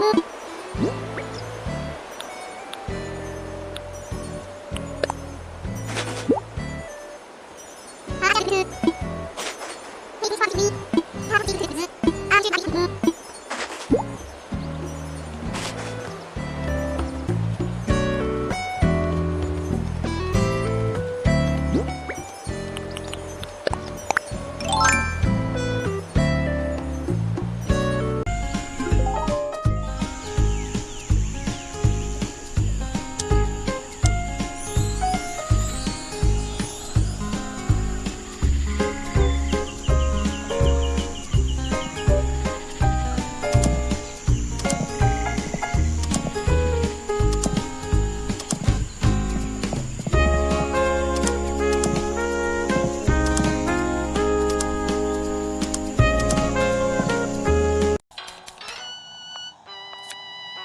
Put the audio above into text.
Oh.